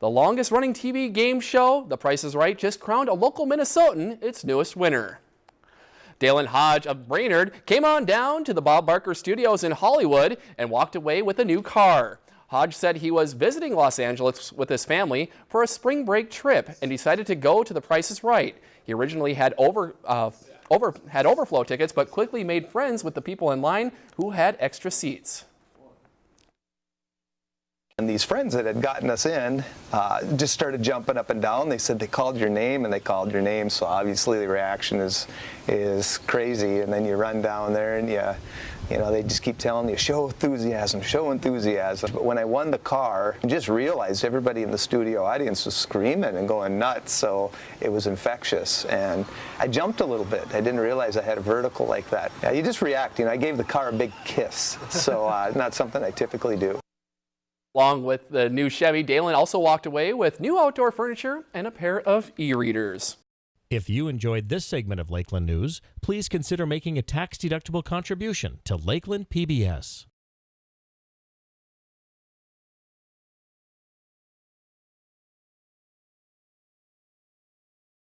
The longest running TV game show, The Price is Right, just crowned a local Minnesotan its newest winner. Dalen Hodge of Brainerd came on down to the Bob Barker Studios in Hollywood and walked away with a new car. Hodge said he was visiting Los Angeles with his family for a spring break trip and decided to go to The Price is Right. He originally had over, uh, over, had overflow tickets, but quickly made friends with the people in line who had extra seats. And these friends that had gotten us in uh, just started jumping up and down. They said they called your name and they called your name. So obviously the reaction is is crazy. And then you run down there and you, you know, they just keep telling you, show enthusiasm, show enthusiasm. But when I won the car, I just realized everybody in the studio audience was screaming and going nuts. So it was infectious. And I jumped a little bit. I didn't realize I had a vertical like that. Yeah, you just react. You know, I gave the car a big kiss. So uh, not something I typically do. Along with the new Chevy, Dalen also walked away with new outdoor furniture and a pair of e-readers. If you enjoyed this segment of Lakeland News, please consider making a tax-deductible contribution to Lakeland PBS.